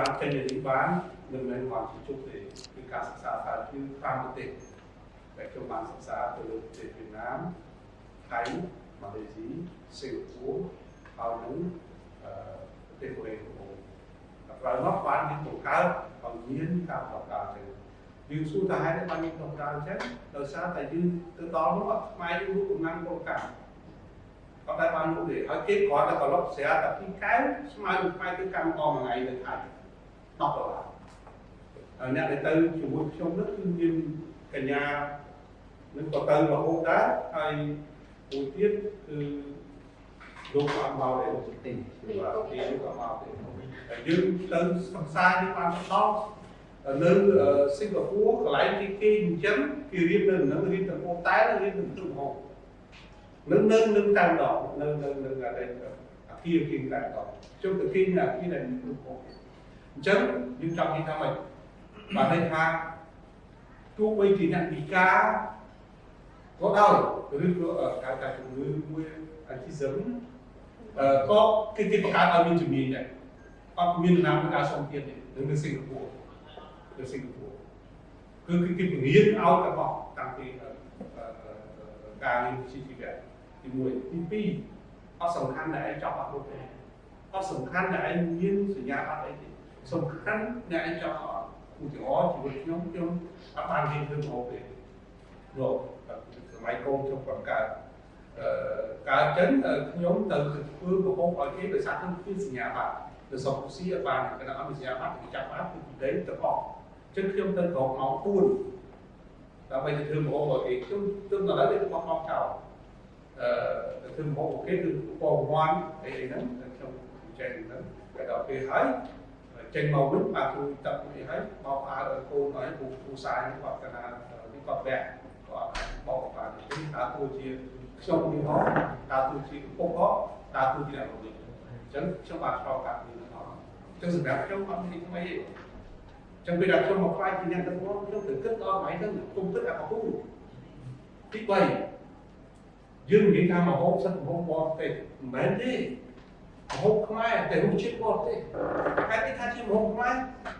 បានចេញទៅនេះបានមិនមែនគាត់ជុំទេគឺការសិក្សាថាគឺតាមប្រទេសដែលខ្ញុំបានសិក្សាទៅលើប្រទេសវៀតណាមថៃម៉ាឡេស៊ីសិង្ហបុរីហើយនឹងប្រទេសកូរ៉េកំពុងតែក្រោយមកបានមានបង្កើតឲ្យមានការប្រកាសទៅយើងសួរថាហេតុអីបានមានប្រកាសអញ្ចឹងដោយសារតែយើងទៅដល់នោះខ្មែរយើងរូបកំណាំងពលកម្មគាត់តែបានលោកទេហើយគេគ្រាន់តែត្រឡប់ស្រាតែពីកែវស្មើនឹងខ្មែរគឺកម្មករមួយថ្ងៃនៅថៃ 10ដុល្លារហើយអ្នកដែលទៅជាមួយខ្ញុំនោះគឺមានកញ្ញានឹងក៏ទៅរហូតដែរហើយមួយទៀតគឺលោកក៏មកដែរទីបាទទីក៏មកដែរហើយយើងទៅសង្សារយើងបានដល់នៅសិង្ហបុរីកន្លែងទីគេ អញ្ចឹងគេរៀននៅនឹងរៀនទៅពោតែរៀនទៅទឹកម្ហូបនឹងនៅនឹងតាមដងនៅនៅនៅអីអាគារគេតាមដងជុំទៅគេអាគារដែលមានទំហំអញ្ចឹងយើងចង់និយាយថាម៉េចបាទន័យថាទោះបីជាអ្នកវិការក៏ដោយឬក៏ការការជំងឺមួយអាជីសឹមអឺក៏គេគេបង្កើតឲ្យមានជំនាញដែរអត់មានណាមួយការសុំទៀតទេនៅសិង្ហបុរីនៅសិង្ហបុរីគឺគឺគេពង្រៀនឲ្យតែបោះតាំងពីការរៀនវិជ្ជាជីវៈទី1ទី2អត់សំខាន់តែឯងចប់អត់នោះទេអត់សំខាន់តែឯងមានសញ្ញាអត់អីទេ សំខាន់តែឯងចប់អត់ឧទាហរណ៍ជីវិតខ្ញុំខ្ញុំអត់បានរៀនធ្វើមកទេលោកសម័យកូនខ្ញុំបង្កើតអឺកើតចឹងខ្ញុំទៅធ្វើប្រហុកឲ្យគេដោយសារខ្ញុំមានសញ្ញាបត្រទៅសុខស៊ីអត់បានគណៈអត់មានសញ្ញាបត្រគេចាប់បានគឺពីដីទៅអស់ចឹងខ្ញុំទៅក្រោកម៉ោង4ដើម្បីទៅធ្វើប្រហុកឲ្យគេខ្ញុំទើបដល់ទៅបោះបោះចោលអឺទៅធ្វើប្រហុកគេគឺពណ៌វ័នអីហ្នឹងខ្ញុំចេញហ្នឹងតែដល់ពេលហើយ ចេញមកវិញបាទគ្រូទឹកនេះហើយបោកអាវឲ្យកូនឲ្យគ្រូគ្រូសាយគាត់កណានេះគាត់បែកគាត់បោកបាទនេះដើរតួជាខ្ញុំនេះហោដើរតួជាពុកហោដើរតួជាអ្នករំលឹកអញ្ចឹងខ្ញុំបានឆ្លងកាត់នេះអស់អញ្ចឹងសម្រាប់ខ្ញុំអត់មានថ្មីទេចឹងពេលដែលខ្ញុំមកខ្លាចជាអ្នកដឹកនាំខ្ញុំទៅគិតដល់ថ្ងៃហ្នឹងគុំគិតអាកពូទី3យើងនិយាយថាមហោបសិទ្ធិមហោបបរទេសមិនមែនទេ មហូបខ្មែរតែរសជាតិបរទេហេតុនេះថាជាមហូបខ្មែរ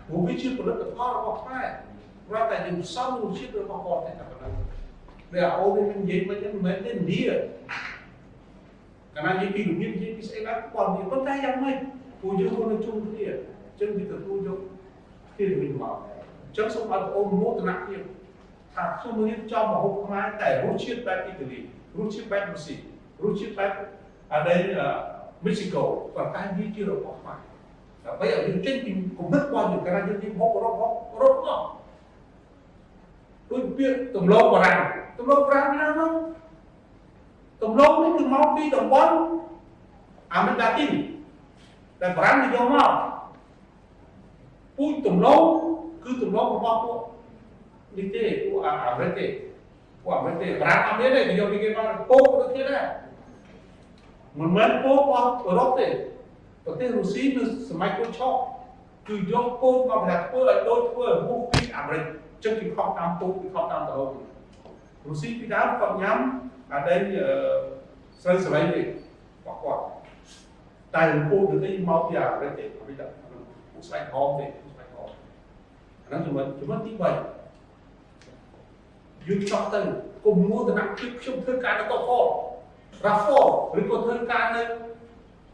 ព្រោះវាជាផលិតផលរបស់ខ្មែរព្រោះតែយើងផ្សំរសជាតិរបស់បរទេសតែប៉ុណ្ណឹងវាអូននេះនិយាយមិនមិនមែនទេនីកាលណានិយាយពីរបៀបនិយាយពីស្អីបានប៉ុន្តែប៉ុន្តែយ៉ាងម៉េចព្រោះយើងនៅជុំគ្នាអញ្ចឹងវាទទួលយកគ្នាវិញមកអញ្ចឹងសូមឲ្យបងអូនមោទនភាពថាខ្ញុំរៀនចំមហូបខ្មែរតែរសជាតិបែបអ៊ីតាលីរសជាតិបែបរុស្ស៊ីរសជាតិបែបអា ដែលមិចស៊ីកូប៉ុន្តែវាជារបស់ខ្មែរដើម្បីឲ្យយើងចេញពីគំនិតរបស់យើងកាលយើងនិយាយហូបរបស់រត់មកដូចពាក្យទំលងបារាំងទំលងបារាំងណានោះទំលងនេះគឺមកពីតំបន់អាមេរិកឡាទីនតែបារាំងនិយម មកពូជទំលងគឺទំលងរបស់ពួកនេះទេពួកអាមេរិកទេពួកអាមេរិកទេបារាំងអត់មានទេនិយមពីគេមកពោកដូចគ្នាដែរមិនមែនពោរបស់អឺរ៉ុបទេប្រទេសរុស្ស៊ីនៅសម័យកូនឆក់គឺយកពោមកប្រដាក់ធ្វើឲ្យដូចធ្វើមុខពីអាមេរិកចឹងគេខុសតាមពោគេខុសតាមតរោរុស្ស៊ីពីដើមគាត់ញ៉ាំអាដែលស្រូវស្រីទេរបស់គាត់តែពោទៅទីមកពីអាមេរិកទេពីដល់ពួកស្បែកហមទេស្បែកហមអាហ្នឹងចំណុចចំណុចទី3យើងចង់ទៅគុំមួតនៈភាពខ្ញុំធ្វើការនៅកក RAFO ឬក៏ធ្វើការនៅ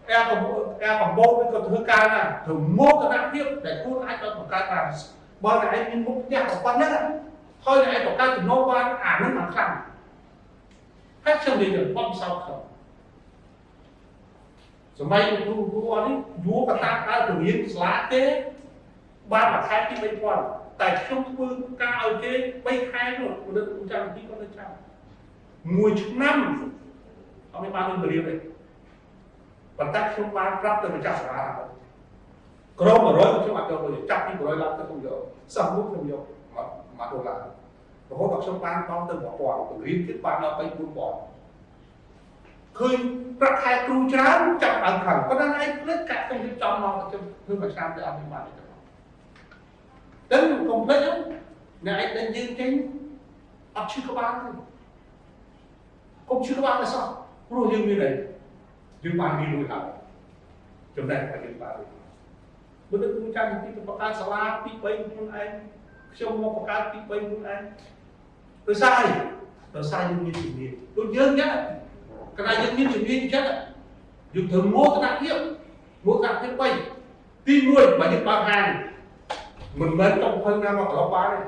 អែកំអែកំបោកឬក៏ធ្វើការណាទៅមកគណៈភាពដែលខ្លួនអាចទៅបង្កើតបានបើតែឯងមានមុខផ្ទះប៉ុណ្ណឹងហើយតែឯងបង្កើតចំណូលបានអានឹងមិនខ្លាំងហើយខ្ញុំនិយាយបបសោកខ្ញុំសម័យគ្រូគ្រូអត់នេះយួរកតាដើរទៅរៀនស្លាទេបានមួយខែទី3000តែខ្ញុំធ្វើការឲ្យគេ3ខែនោះមនុស្សចាំទីគាត់ទៅចាំមួយឆ្នាំ អត់មានបាននឹងពលាទេប៉ុន្តែខ្ញុំបានប្រាប់ទៅម្ចាស់សាលាក្រុម100ខ្ញុំអត់យកទៅចាប់ពី100ឡើងទៅខ្ញុំយកសោះមួយខ្ញុំយក1ដុល្លាររហូតដល់ខ្ញុំបានដល់ទៅ1000ពង្រៀនទៀតបានដល់3 4000ឃើញប្រាក់ខែគ្រូច្រើនចាប់ដើមខាងប៉ុន្តែឯងភ្លេចកាក់ខ្ញុំរៀបចំមកខ្ញុំធ្វើមួយឆ្នាំទៅអត់មានបានទេដឹងកុំភ្លេចអ្នកឯងដែលយើងចេញអត់ឈឺក្បាលទេកុំឈឺក្បាលទេសោះ ព្រោះយើងមានអីយើងបានមានលុយហើយចំណេះតែយើងបានលុយបើទៅគ្រូចាំពីទៅបង្កើតសាលាទី3ខ្លួនឯងខ្ញុំមកបង្កើតទី3ខ្លួនឯងដោយសារអីដោយសារយើងមានជំនាញដូចយើងចឹងកណ្ដាលយើងមានជំនាញចឹងយើងត្រូវមោទនភាពមោទនភាព3ទី1បើយើងបើកហាងមិនមែនចង់ភឹងណាមកក្លុបបានទេ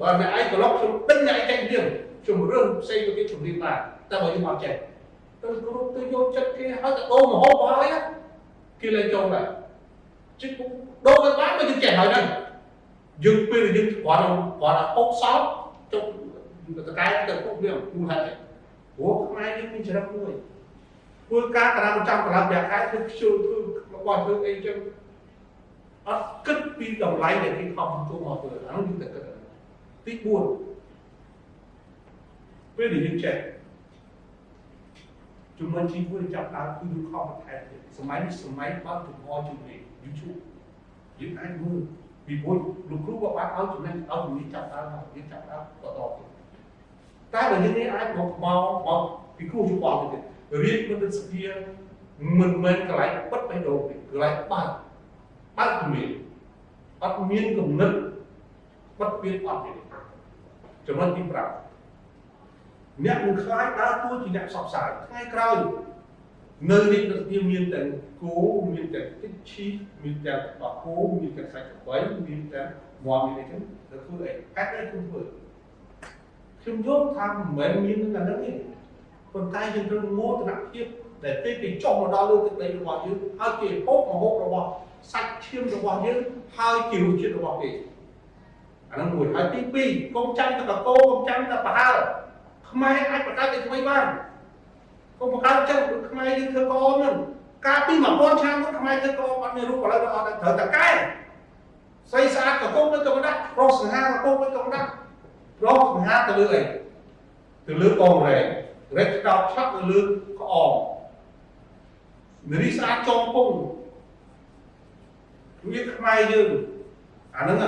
បើអ្នកឯងក្លុបខ្ញុំដេញអ្នកឯងចេញទៀតខ្ញុំរឿងផ្សេងទៅទៀតជំនាញបានតែបើយើងអត់ចេះ ទៅគ្រប់ទៅយកចិត្តគេហើយទៅដូរមហោបហើយគេលេងចូលដែរជិះដូរទៅបានបើយើងចេះហើយហ្នឹងយើងពេលយើងគាត់គាត់អុកសោតចុះតកែទៅពុកវាគូហើយព្រោះខ្មែរយើងមានចរិតមួយធ្វើការកណ្ដាលចាំកន្លងប្រាក់ខែធ្វើខ្ជិលធ្វើរបស់ធ្វើអីចឹងអត់គិតពីតម្លៃដែលគេខំជួមកធ្វើអានោះយើងតែគិតទី4ពេលដែលយើងចេះ ជំនាញទី1ចាប់ដើមគឺយើងខំបន្ថែមទៀតសម័យនេះសម័យបើកចំហជំនាញ YouTube យើងអាចមើលពីព្រោះលោកគ្រូក៏បានឲ្យចំណេញឲ្យជំនាញចាប់ដើមមកយើងចាប់ដើមបន្តទៀតតែបើយើងនេះអាចមកមកមកពីគ្រូជួបអត់ទៀតរៀនមិនស្គាល់មិនមែនកន្លែងពិតបេះដូងទេកន្លែងបើកបើកជំនាញអត់មានគំនិតបិទពៀនអត់ទេចំណុចទី5 អ្នកនឹងខ្លាចដើរតួជាអ្នកផ្សព្វផ្សាយថ្ងៃក្រោយនៅនេះនឹងមានតែគោមានតែទឹកឈីមានតែបកគោមានតែសាច់ក្របីមានតែមាន់មានអីចឹងទៅធ្វើអីហេតុអីខ្ញុំធ្វើខ្ញុំយល់ថាមិនមែនមានតែហ្នឹងទេប៉ុន្តែយើងត្រូវមោទនភាពដែលពេលគេចុះមកដល់លើទឹកដីរបស់យើងហើយគេហូបមកហូបរបស់សាច់ឈាមរបស់យើងហើយជារសជាតិរបស់គេអាហ្នឹងមួយហើយទី2កុំចាំតែកកោកុំចាំតែប្រហើ ខ្មែរអាចបង្កើតតែថ្មីបានកុំបង្កើតចឹងខ្មែរយើងធ្វើកោហ្នឹងកាលពី1000ឆ្នាំមុនខ្មែរធ្វើកោអត់មានរូបឥឡូវអត់ត្រូវតែកែស្អីស្អាតក៏គុំទៅក៏ដាក់រស់សង្ហាក៏គុំទៅក៏ដាក់រស់សង្ហាទៅលើអីទៅលើកងរែងរែកដោតឆាប់ទៅលើក្អមនារីស្អាតចងពងវាខ្មែរយើងអាហ្នឹង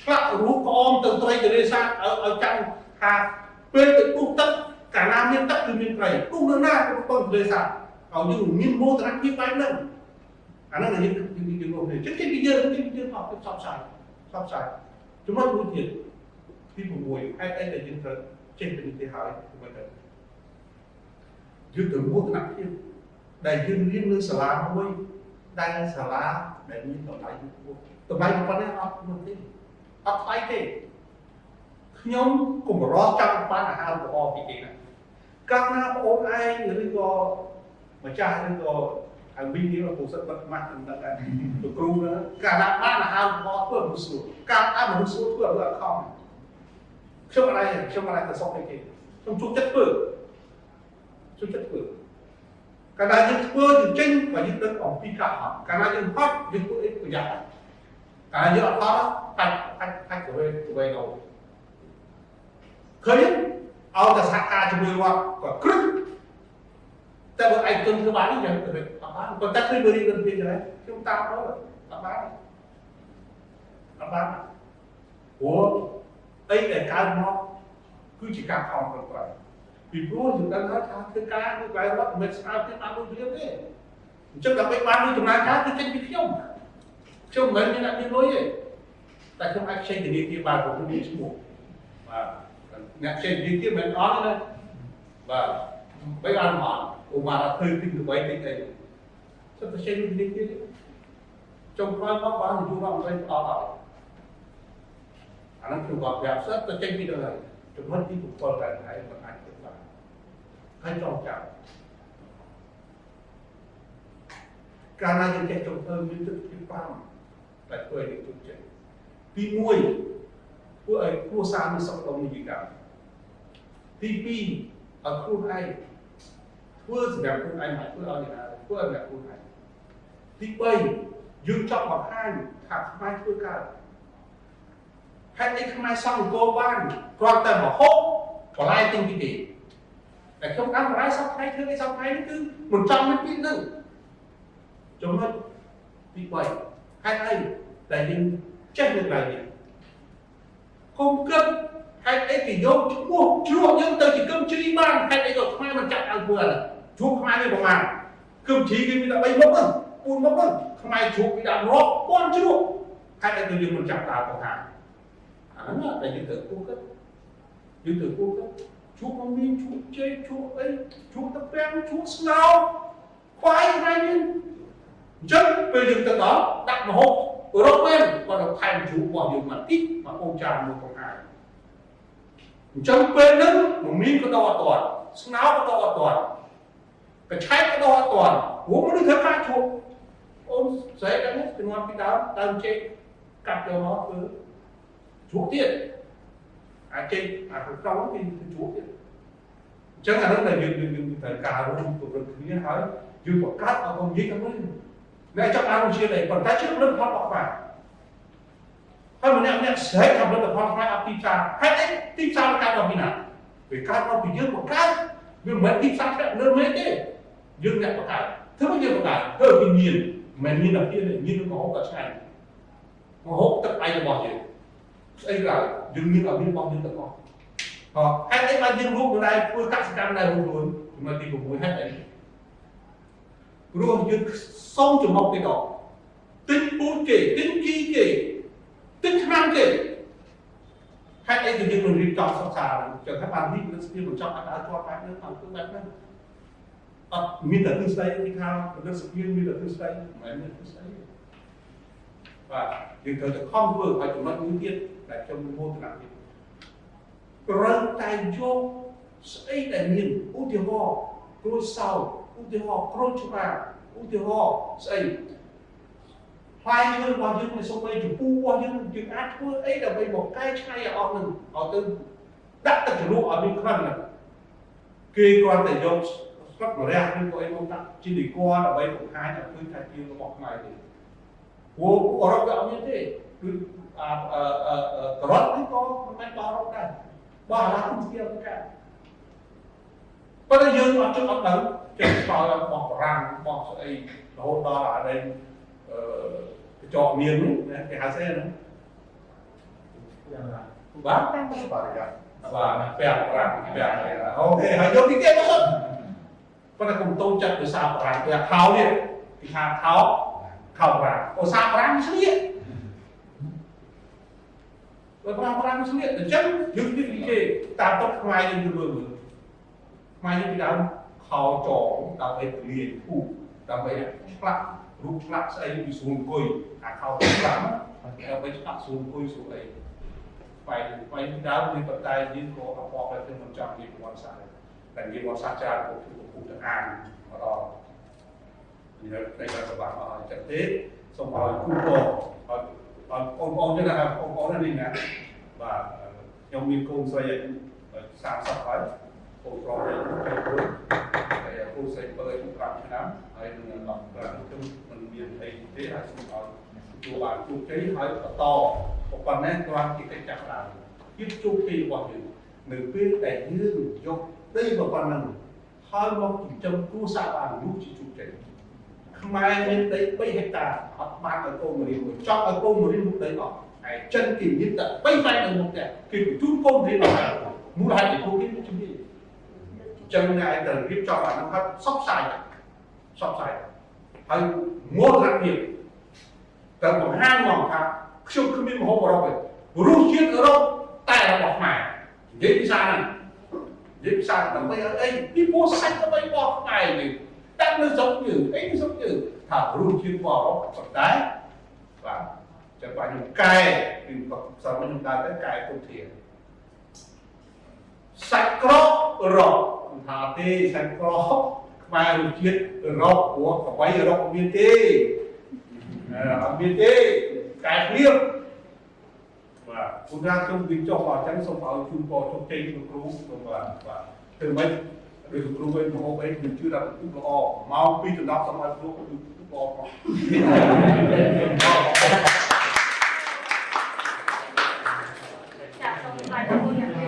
ឆ្លាក់រូបក្អមទៅត្រីទលេសាទឲ្យឲ្យចាំថា ពេលទៅពុះទឹកកាលណាមានទឹកគឺមានត្រីពុះនៅណាក៏ទៅទលេសាទឲ្យយើងមានមោទនភាពបែបហ្នឹងអាហ្នឹងយើងយើងយើងរួមគ្នាចិត្តពីយើងពីយើងអត់ទៅផ្សព្វផ្សាយផ្សព្វផ្សាយចំណុចមួយទៀតទី6ហេតុអីដែលយើងត្រូវចេះពីនេះទៅហើយមិនទៅយើងទៅមោទនភាពដែលយើងរៀននៅសាលាមួយដែលសាលាដែលមានតម្លៃខ្ពស់តម្លៃប៉ុណ្ណេះអត់នោះទេអត់ថ្លៃទេ ខ្ញុំកុំរស់ចង់បានអាហារល្អពីគេណាកាលណាបងអូនឯងឬក៏ម្ចាស់ឬក៏ហើយវិញនេះពុសិតបិទម៉ាស់នឹងដឹងដែរលោកគ្រូកាលណាបានអាហារល្អធ្វើមនុស្សស្រួលកាលណាមនុស្សស្រួលធ្វើឲ្យអត់ខំខ្ញុំអត់ឯងខ្ញុំអត់ឯងទៅសុខឯគេខ្ញុំជួបចិត្តធ្វើជួបចិត្តធ្វើកាលណាយើងធ្វើយើងចេញបើយើងដឹងអំពីការហត់កាលណាយើងហត់យើងធ្វើអីប្រយ័ត្នកាលណាយើងអត់ហត់បាច់បាច់បាច់ទៅវិញទៅវិញទៅ ឃើញឲ្យតែសហការជាមួយវត្តក៏គ្រឹះតែបើឯកជនធ្វើបាននេះយ៉ាងទៅអត់បានប៉ុន្តែឃើញមើលរៀនវិទ្យាដែរខ្ញុំតាមទៅអត់បានអត់បានព្រោះអីដែលកើតមកគឺជាការខំប្រឹងប្រែងពីព្រោះយើងដឹងថាធ្វើការគឺបែររត់មិនស្អាតទេបានដូចរៀនទេអញ្ចឹងដើម្បីបានដូចចំណាយការគឺចេញពីខ្ញុំខ្ញុំមិនមែនមានអ្នកមានលុយទេតែខ្ញុំអាចខ្ចីធនាគារបានព្រោះខ្ញុំមានឈ្មោះបាទ អ្នកខ្ចីធនាគារមិនអត់ទេបាទបីបានមកឧមាធ្វើពីទៅបីតិចអីសិតតែខ្ចីធនាគារចុងក្រោយមកបានយូរមកមិនផ្ដល់ដល់អានោះគឺគាត់ប្រាប់សិតតែចេញពីទៅហើយចំណុចទី7តែហើយមិនអាចធ្វើបានហើយចងចាំកាលណាយើងចេះចង់ធ្វើមានទឹកពីប៉ាំតែធ្វើឲ្យយើងចេះទី1ធ្វើឲ្យគ្រួសារមានសុខដុមនិយាយកម្ម ទី2ឲ្យខ្លួនឯងធ្វើសម្រាប់ខ្លួនឯងមិនធ្វើឲ្យអ្នកណាធ្វើឲ្យអ្នកខ្លួនឯងទី3យើងចង់បង្ហាញថាខ្មែរធ្វើកើតហេតុអីខ្មែរសង់អង្គរបានគ្រាន់តែមហូបបន្លែទិញពីទេតែខ្ញុំតាមបន្លែសពថ្ងៃធ្វើអីសពថ្ងៃនេះគឺមិនចង់មានពីនឹងចំណុចទី3ហេតុអីដែលយើងចេះនៅកន្លែងនេះគុំគិត ហេតុអីគេយកឈ្មោះជ្រក់យើងទៅជាគឹមជ្រីបានហេតុអីក៏ខ្មែរមិនចាក់អង្គើជួបខ្មែរនេះប្រហែលគឹមជ្រីគេមានតែ3មុខហ្នឹងពូនមកហ្នឹងខ្មែរជ្រូកពីដាក់រាប់ពាន់ជ្រូកហើយតែយើងមិនចាប់ដើរបង្ហាញអាហ្នឹងតែយើងត្រូវគូគិតយើងត្រូវគូគិតជ្រូកមកមានជ្រូកជ័យជ្រូកអីជ្រូកទឹកប្រាំងជ្រូកស្ងោរខ្វាយថ្ងៃនេះអញ្ចឹងពេលយើងទៅដល់ដាក់មហូបរកមែនគាត់ទៅថែមជ្រូករបស់យើងមកតិចមកអូនចានមួយបង្ហាញ អញ្ចឹងពេលហ្នឹងមមានក៏ដល់អត់ទាន់ស្ងោរក៏ដល់អត់ទាន់កញ្ឆែតក៏ដល់អត់ទាន់ព្រោះមនុស្សធ្វើការជ្រូកអូនស្រីដល់នេះជំនាន់ពីដើមដើមជែកកាត់យកមកធ្វើជ្រូកទៀតអាចជែកអាក្នុងក្រោមគឺជ្រូកទៀតអញ្ចឹងអានោះដែលយើងយើងយើងត្រូវការរួមពង្រឹងគ្នាហើយយើងបង្កើតឲ្យខ្ញុំនិយាយទៅវិញអ្នកចង់អានជាដែរប៉ុន្តែជាផលិតផលរបស់ខ្មែរ ហើយម្នាក់ម្នាក់ស្រែកថាផលិតផលខ្មែរអត់ទីផ្សារហេតុអីទីផ្សារកើតមកពីណាវាកើតមកពីយើងបង្កើតវាមិនមែនទីផ្សារធ្លាក់លើមេទេយើងអ្នកបង្កើតធ្វើមកយើងបង្កើតធ្វើពីមានមិនមានតែពីមាននឹងមហូបក៏ឆ្ងាញ់មហូបទឹកឯងរបស់យើងស្អីក្រៅយើងមានឲ្យមានរបស់យើងទាំងអស់ហ៎ហេតុអីបានយើងរួមនៅដែរធ្វើកសិកម្មដែររួមខ្លួនចំណុចទី6ហេតុអីព្រោះយើងសុំចំណុចទៅដល់ទិញពូជគេទិញជីគេ ទិញថ្នាំគេហេតុអីគឺយើងមិនរៀបចំសិក្សាចឹងថាបាននេះនឹងស្ពានបញ្ចប់អាចឲ្យជាប់បែបនេះតាមគឺបែបហ្នឹងអត់មានតែទិស្ដីទីខាងផលិតស្ពានមានតែទិស្ដីមិនមែនមានទិស្ដីទេបាទយើងត្រូវតែខំធ្វើឲ្យចំណុចមួយទៀតដែលខ្ញុំមោទនភាពត្រូវតែយកស្អីដែលមានឧទាហរណ៍ក្រូចសើឧទាហរណ៍ក្រូចច្បារឧទាហរណ៍ស្អី ផ្លែឈើរបស់យើងមិនសូម្បីចំពោះរបស់យើងយើងអាចធ្វើអីដើម្បីមកកែច្នៃឲ្យអស់នឹងឲ្យទៅដាក់ទឹកជ្រលក់ឲ្យមានក្លិនហ្នឹងគេគ្រាន់តែយកស្លឹកម្រះឬក៏អីមកដាក់ជានិគរដើម្បីបង្ហាញឲ្យឃើញថាជារបស់ខ្មែរទេព្រោះអឺរ៉ុបវាអត់មានទេគឺអាអឺអឺការ៉ុតនេះក៏មិនមែនបោះអឺរ៉ុបដែរបោះអាឡាំជាទៅកើតប៉ុន្តែយើងអត់ចង់អត់ដឹងចេះស្គាល់បោះបារាំងបោះស្អីរហូតដល់អានេះអឺ កញ្ចក់មានណាគេហៅស្អីហ្នឹងបាទបរិយាបាទពាក់ប្រាំពាក់អូខេហើយយកទីទៀតមកប៉ុន្តែកុំតូចចិត្តភាសាប្រាំពាក់ខោនេះគេថាខោខោប្រាំអូសាប្រាំស្លៀកបើប្រាំប្រាំស្លៀកអញ្ចឹងយើងនិយាយគេតាមទឹកខ្មែរយើងយល់មើលខ្មែរយើងពីដើមខោចងដើម្បីពលាយពូដើម្បីឆ្លាក់ រូបឆ្លាក់ស្អីពីស្រួលអង្គុយអាខោប្រាំដើម្បីឆ្លាក់ស្រួលអង្គុយស្រួលអីបែបបែបដើមគឺប៉ុន្តែយើងក៏អបអរតែមិនចង់និយាយប្រវត្តិសាស្ត្រតែនិយាយប្រវត្តិសាស្ត្រច្រើនពុទ្ធពុទ្ធទៅអានមកដល់និយាយតែតែសម្រាប់អស់ចិត្តទេសូមឲ្យគូបឲ្យឲ្យបងប្អូនចឹងណាបងប្អូននេះណាបាទខ្ញុំមានកូនស្រី30ហើយកូនប្រុសឯង21ហើយ គូស្រីបើ5ឆ្នាំហើយនឹង15ខ្ញុំមិនមានអីទេហើយសូមឲ្យជួបបានជោគជ័យហើយបន្តប៉ុណ្ណេះគ្រាន់ជាកិច្ចចាប់ដើមភាពជោគជ័យរបស់យើងនៅពេលដែលយើងយកដីមកប៉ុណ្ណឹងហើយមកចិញ្ចឹមគ្រួសារបាននោះជាជោគជ័យខ្មែរមានដី3ហិកតាអត់បានឲ្យកូនមរៀនមួយចង់ឲ្យកូនមរៀនមុខដីអស់ហើយចិនគេមានតែ3បែបនៅមុខផ្ទះគេបញ្ជូនកូនរៀនអស់មូលហេតុពីពួកគេជំនាញ ចឹងអ្នកឯងត្រូវរៀបចំអានោះហើយសពផ្សាយសពផ្សាយហើយមោទនភាពត្រូវបង្ហាញមកថាខ្ញុំគ្មានមហូបអឺរ៉ុបទេរសជាតិអឺរ៉ុបតែរបស់ខ្មែរនិយាយភាសាហ្នឹងនិយាយភាសាដើម្បីឲ្យអីពីពោះសាច់ដើម្បីបោះខ្មែរនេះតែនៅស្រុកយើងអីនៅស្រុកយើងថារសជាតិរបស់អឺរ៉ុបប៉ុន្តែបាទចាំបាច់ខ្ញុំកែពីផ្សំខ្ញុំដើរទៅកែពុធា សាច់ក្រកអឺរ៉ុបថាទេសាច់ក្រកខ្មែររសជាតិអឺរ៉ុបព្រោះអ្វីអឺរ៉ុបមានទេអត់មានទេកែព្រៀបបាទគុណណាខ្ញុំវិញចុះមកអញ្ចឹងសូមឲ្យជូនពរជោគជ័យលោកគ្រូសូមបាទបាទធ្វើម៉េចដោយលោកគ្រូវិញមហោបអីខ្ញុំជឿថាគឺល្អមកពីដំណប់សម្រាប់គ្រូគឺល្អផង